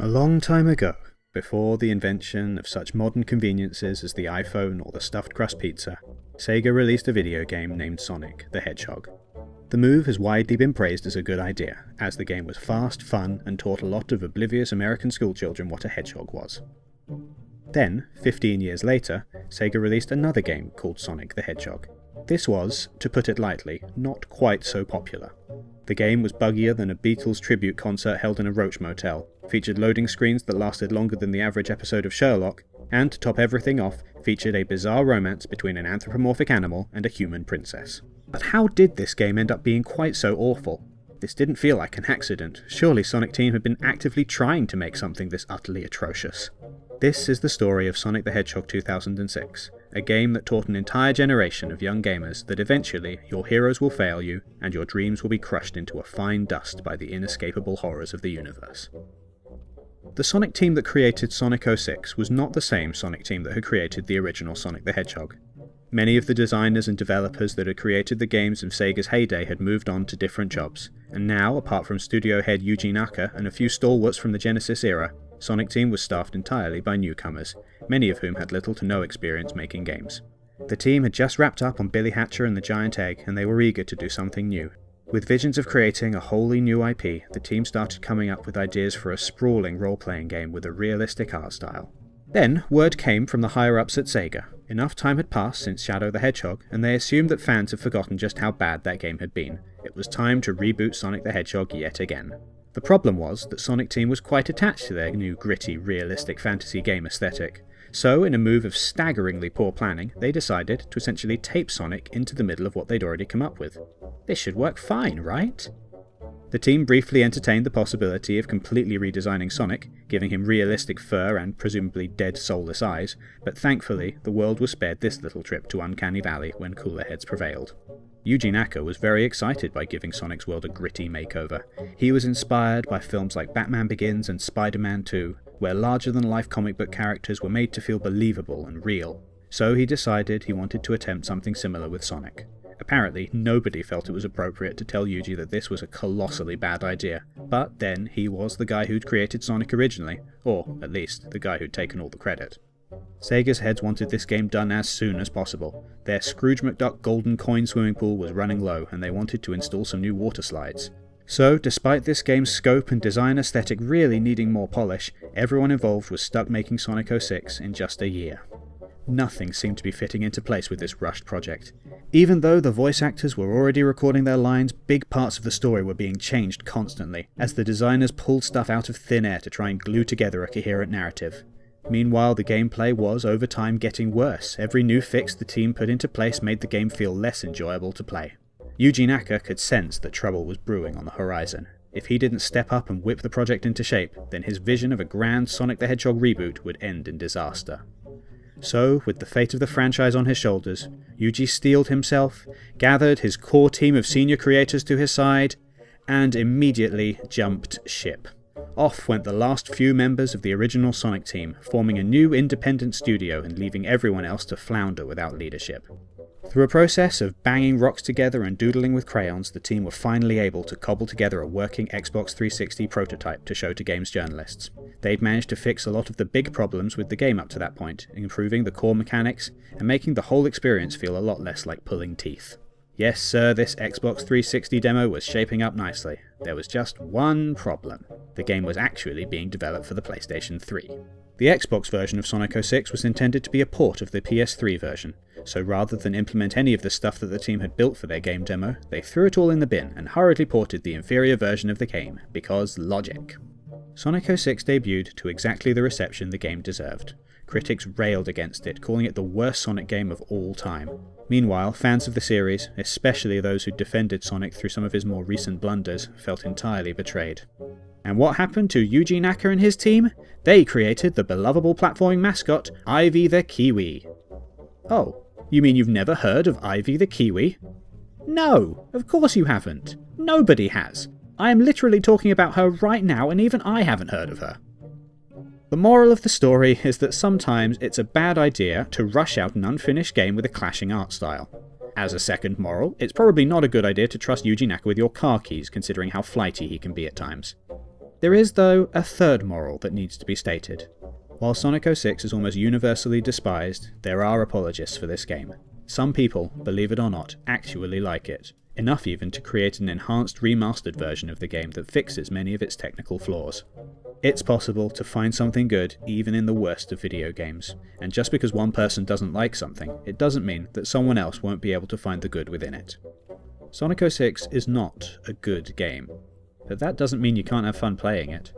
A long time ago, before the invention of such modern conveniences as the iPhone or the stuffed crust pizza, Sega released a video game named Sonic the Hedgehog. The move has widely been praised as a good idea, as the game was fast, fun, and taught a lot of oblivious American schoolchildren what a hedgehog was. Then, 15 years later, Sega released another game called Sonic the Hedgehog. This was, to put it lightly, not quite so popular. The game was buggier than a Beatles tribute concert held in a Roach motel, featured loading screens that lasted longer than the average episode of Sherlock, and to top everything off, featured a bizarre romance between an anthropomorphic animal and a human princess. But how did this game end up being quite so awful? This didn't feel like an accident. Surely Sonic Team had been actively trying to make something this utterly atrocious. This is the story of Sonic the Hedgehog 2006, a game that taught an entire generation of young gamers that eventually your heroes will fail you and your dreams will be crushed into a fine dust by the inescapable horrors of the universe. The Sonic team that created Sonic 06 was not the same Sonic team that had created the original Sonic the Hedgehog. Many of the designers and developers that had created the games of Sega's heyday had moved on to different jobs, and now, apart from studio head Yuji Naka and a few stalwarts from the Genesis era, Sonic Team was staffed entirely by newcomers, many of whom had little to no experience making games. The team had just wrapped up on Billy Hatcher and the Giant Egg, and they were eager to do something new. With visions of creating a wholly new IP, the team started coming up with ideas for a sprawling role playing game with a realistic art style. Then, word came from the higher ups at Sega. Enough time had passed since Shadow the Hedgehog, and they assumed that fans had forgotten just how bad that game had been. It was time to reboot Sonic the Hedgehog yet again. The problem was that Sonic Team was quite attached to their new gritty, realistic fantasy game aesthetic. So, in a move of staggeringly poor planning, they decided to essentially tape Sonic into the middle of what they'd already come up with. This should work fine, right? The team briefly entertained the possibility of completely redesigning Sonic, giving him realistic fur and presumably dead soulless eyes, but thankfully the world was spared this little trip to Uncanny Valley when cooler heads prevailed. Yuji Naka was very excited by giving Sonic's world a gritty makeover. He was inspired by films like Batman Begins and Spider-Man 2, where larger-than-life comic book characters were made to feel believable and real. So he decided he wanted to attempt something similar with Sonic. Apparently, nobody felt it was appropriate to tell Yuji that this was a colossally bad idea, but then he was the guy who'd created Sonic originally, or at least the guy who'd taken all the credit. Sega's heads wanted this game done as soon as possible. Their Scrooge McDuck golden coin swimming pool was running low, and they wanted to install some new water slides. So, despite this game's scope and design aesthetic really needing more polish, everyone involved was stuck making Sonic 06 in just a year. Nothing seemed to be fitting into place with this rushed project. Even though the voice actors were already recording their lines, big parts of the story were being changed constantly, as the designers pulled stuff out of thin air to try and glue together a coherent narrative. Meanwhile, the gameplay was over time getting worse. Every new fix the team put into place made the game feel less enjoyable to play. Yuji Naka could sense that trouble was brewing on the horizon. If he didn't step up and whip the project into shape, then his vision of a grand Sonic the Hedgehog reboot would end in disaster. So, with the fate of the franchise on his shoulders, Yuji steeled himself, gathered his core team of senior creators to his side, and immediately jumped ship. Off went the last few members of the original Sonic team, forming a new independent studio and leaving everyone else to flounder without leadership. Through a process of banging rocks together and doodling with crayons, the team were finally able to cobble together a working Xbox 360 prototype to show to games journalists. They'd managed to fix a lot of the big problems with the game up to that point, improving the core mechanics and making the whole experience feel a lot less like pulling teeth. Yes, sir, this Xbox 360 demo was shaping up nicely. There was just one problem. The game was actually being developed for the PlayStation 3. The Xbox version of Sonic 06 was intended to be a port of the PS3 version, so rather than implement any of the stuff that the team had built for their game demo, they threw it all in the bin and hurriedly ported the inferior version of the game, because logic. Sonic 06 debuted to exactly the reception the game deserved. Critics railed against it, calling it the worst Sonic game of all time. Meanwhile, fans of the series, especially those who defended Sonic through some of his more recent blunders, felt entirely betrayed. And what happened to Yuji Naka and his team? They created the belovable platforming mascot, Ivy the Kiwi. Oh, you mean you've never heard of Ivy the Kiwi? No, of course you haven't. Nobody has. I am literally talking about her right now, and even I haven't heard of her. The moral of the story is that sometimes it's a bad idea to rush out an unfinished game with a clashing art style. As a second moral, it's probably not a good idea to trust Yuji Naka with your car keys, considering how flighty he can be at times. There is, though, a third moral that needs to be stated. While Sonic 06 is almost universally despised, there are apologists for this game. Some people, believe it or not, actually like it, enough even to create an enhanced remastered version of the game that fixes many of its technical flaws. It's possible to find something good even in the worst of video games, and just because one person doesn't like something, it doesn't mean that someone else won't be able to find the good within it. Sonic 06 is not a good game, but that doesn't mean you can't have fun playing it.